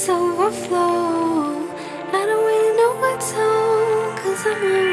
it's overflow. I don't really know what's on, cause I'm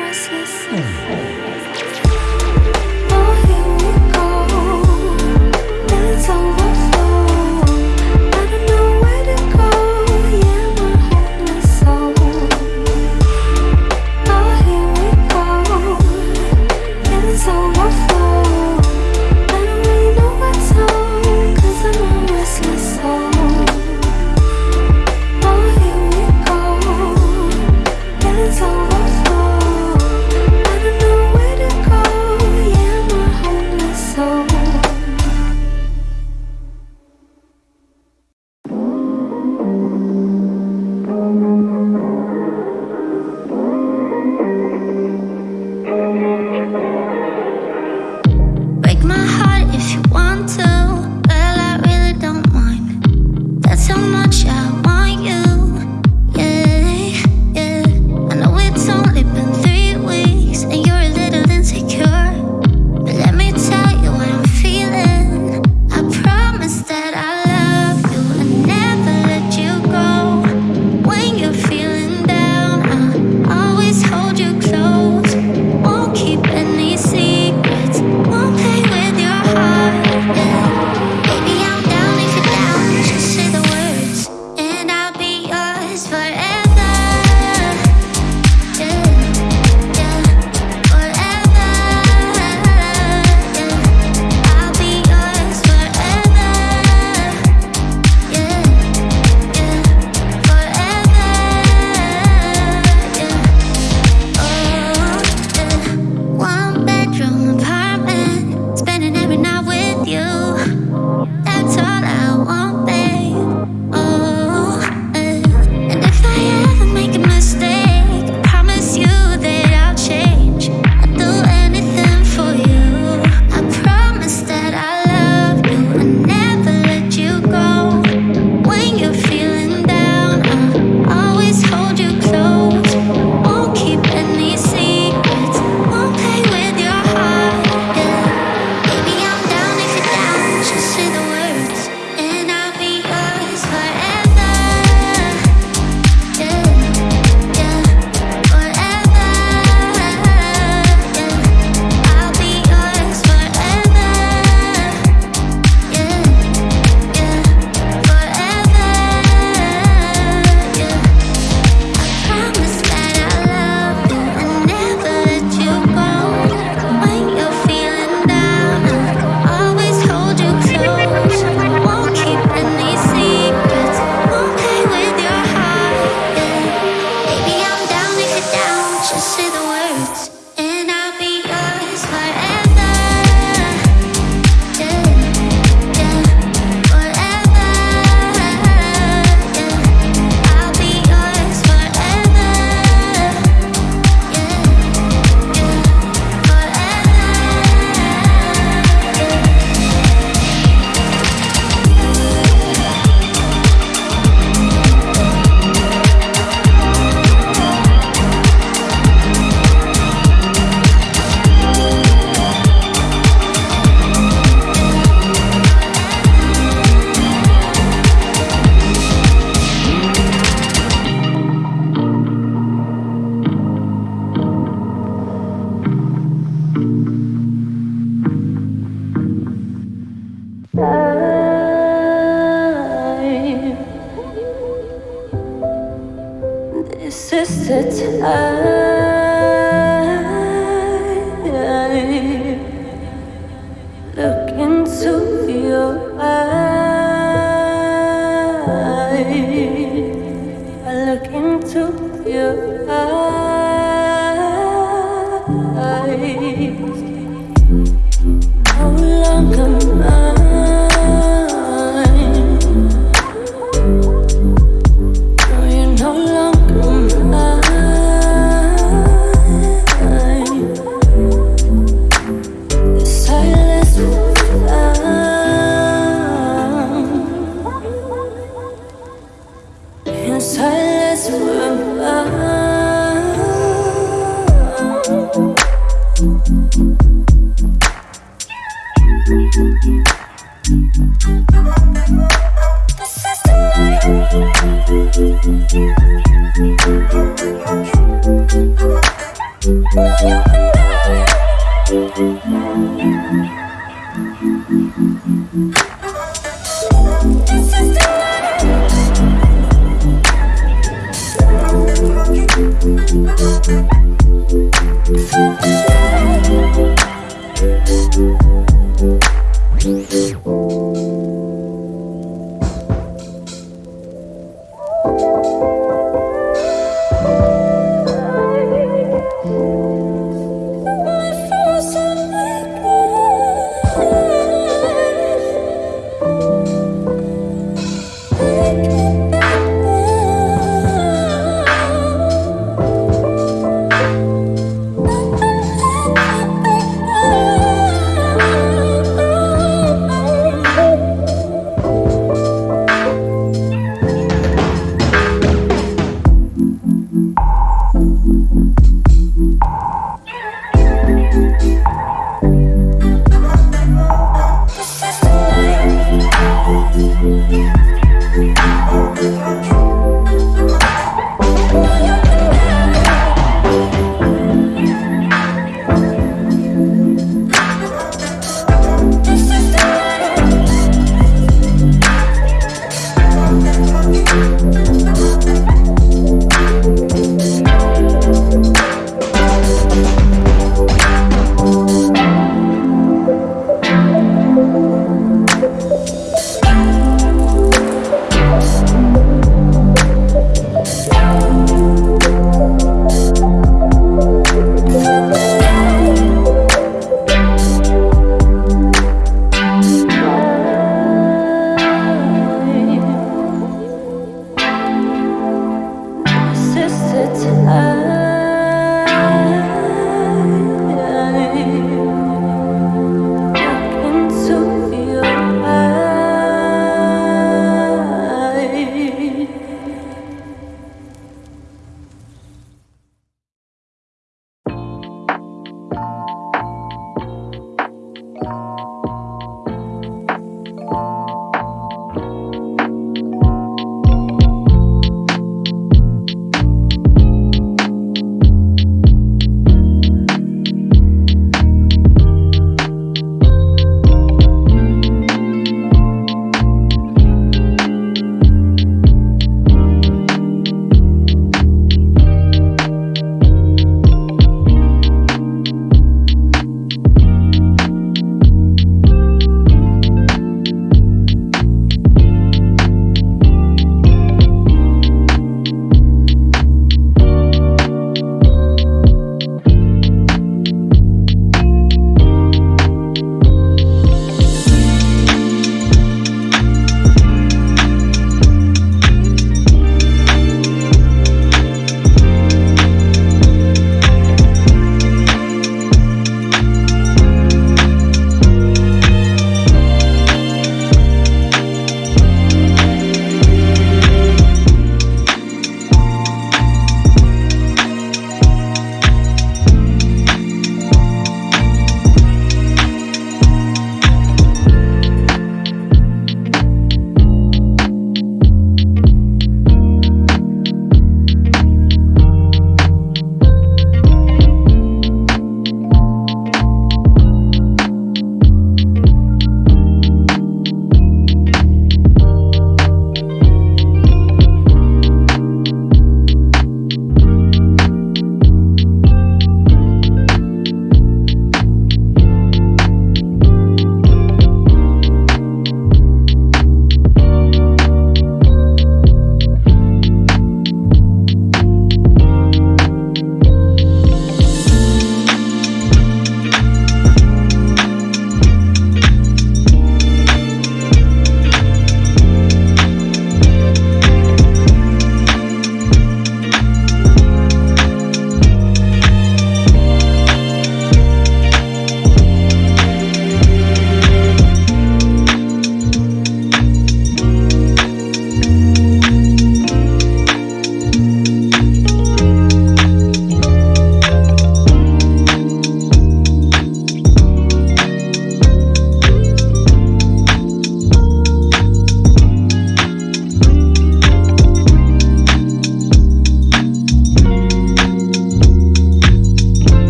I